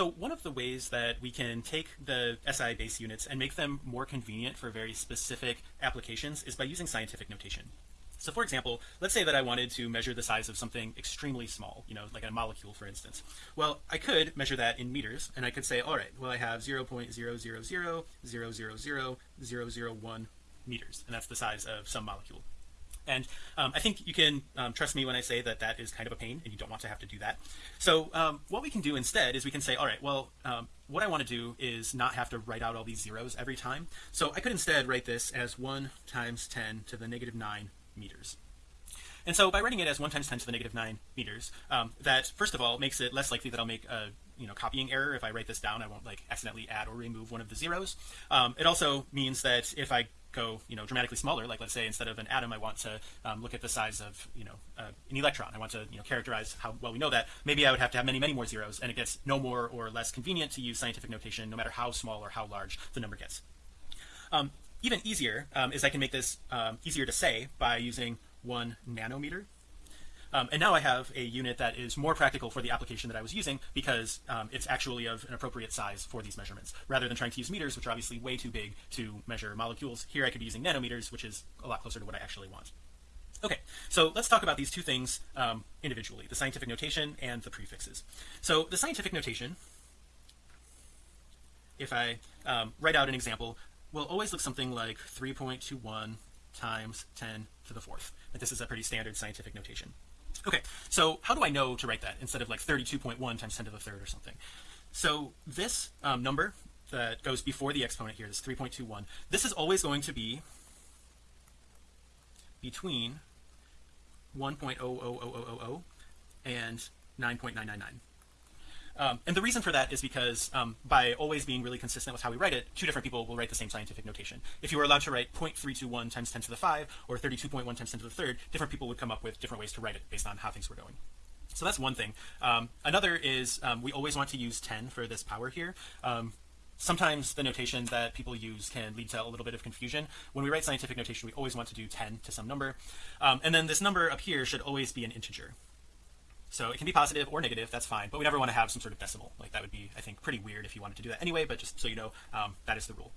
So one of the ways that we can take the SI base units and make them more convenient for very specific applications is by using scientific notation. So for example, let's say that I wanted to measure the size of something extremely small, you know, like a molecule, for instance. Well, I could measure that in meters and I could say, all right, well, I have 0 0.000000001 meters, and that's the size of some molecule. And um, I think you can um, trust me when I say that that is kind of a pain and you don't want to have to do that. So um, what we can do instead is we can say, all right, well, um, what I want to do is not have to write out all these zeros every time. So I could instead write this as 1 times 10 to the negative 9 meters. And so by writing it as 1 times 10 to the negative 9 meters, um, that first of all makes it less likely that I'll make a you know copying error if I write this down I won't like accidentally add or remove one of the zeros um, it also means that if I go you know dramatically smaller. Like let's say instead of an atom I want to um, look at the size of you know uh, an electron. I want to you know characterize how well we know that. Maybe I would have to have many many more zeros and it gets no more or less convenient to use scientific notation no matter how small or how large the number gets. Um, even easier um, is I can make this um, easier to say by using one nanometer um, and now I have a unit that is more practical for the application that I was using because um, it's actually of an appropriate size for these measurements. Rather than trying to use meters which are obviously way too big to measure molecules here I could be using nanometers which is a lot closer to what I actually want. Okay so let's talk about these two things um, individually the scientific notation and the prefixes. So the scientific notation if I um, write out an example will always look something like 3.21 times 10 to the fourth. But this is a pretty standard scientific notation okay so how do I know to write that instead of like 32.1 times 10 to the third or something? So this um, number that goes before the exponent here is 3.21 this is always going to be between 1.00000 and 9.999 um, and the reason for that is because um, by always being really consistent with how we write it, two different people will write the same scientific notation. If you were allowed to write 0.321 times 10 to the 5 or 32.1 times 10 to the third, different people would come up with different ways to write it based on how things were going. So that's one thing. Um, another is um, we always want to use 10 for this power here. Um, sometimes the notation that people use can lead to a little bit of confusion. When we write scientific notation, we always want to do 10 to some number. Um, and then this number up here should always be an integer so it can be positive or negative that's fine but we never want to have some sort of decimal like that would be I think pretty weird if you wanted to do that anyway but just so you know um, that is the rule.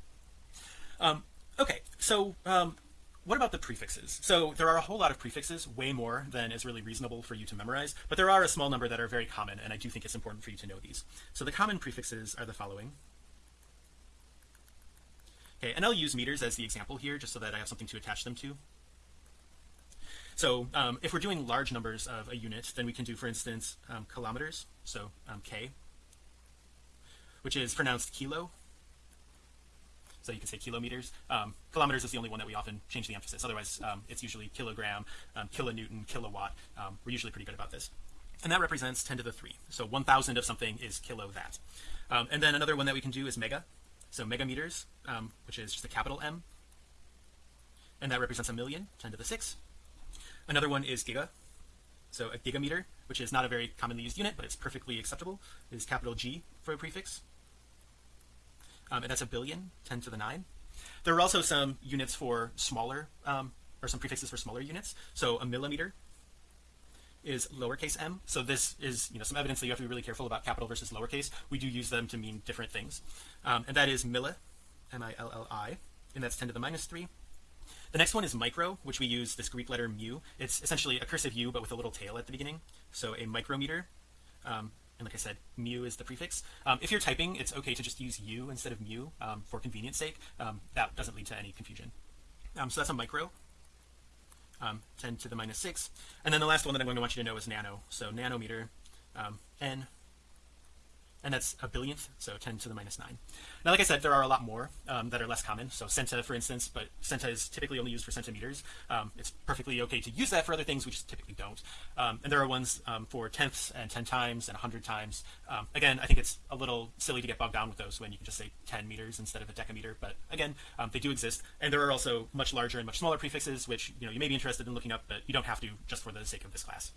Um, okay so um, what about the prefixes? So there are a whole lot of prefixes way more than is really reasonable for you to memorize but there are a small number that are very common and I do think it's important for you to know these. So the common prefixes are the following. Okay and I'll use meters as the example here just so that I have something to attach them to so um, if we're doing large numbers of a unit, then we can do, for instance, um, kilometers. So um, K, which is pronounced kilo. So you can say kilometers. Um, kilometers is the only one that we often change the emphasis. Otherwise, um, it's usually kilogram, um, kilonewton, kilowatt. we're usually pretty good about this. And that represents 10 to the 3. So 1,000 of something is kilo that. and then another one that we can do is mega. So megameters, which is just a capital M. And that represents a million, 10 to the 6 another one is giga. So a gigameter which is not a very commonly used unit but it's perfectly acceptable is capital G for a prefix. Um, and that's a billion 10 to the 9 there are also some units for smaller um, or some prefixes for smaller units. So a millimeter is lowercase m. So this is you know some evidence that you have to be really careful about capital versus lowercase. We do use them to mean different things. Um, and that is milli m-i-l-l-i and that's 10 to the minus 3 the next one is micro, which we use this Greek letter mu. It's essentially a cursive U, but with a little tail at the beginning. So a micrometer. Um, and like I said, mu is the prefix. Um, if you're typing, it's okay to just use u instead of mu um, for convenience sake. Um, that doesn't lead to any confusion. Um, so that's a micro. Um, 10 to the minus 6. And then the last one that I'm going to want you to know is nano. So nanometer, n and that's a billionth so 10 to the minus 9 now like I said there are a lot more um, that are less common. So centi for instance but centi is typically only used for centimeters. Um, it's perfectly okay to use that for other things we just typically don't. Um, and there are ones um, for tenths and 10 times and 100 times. Um, again I think it's a little silly to get bogged down with those when you can just say 10 meters instead of a decameter but again um, they do exist. And there are also much larger and much smaller prefixes which you know you may be interested in looking up but you don't have to just for the sake of this class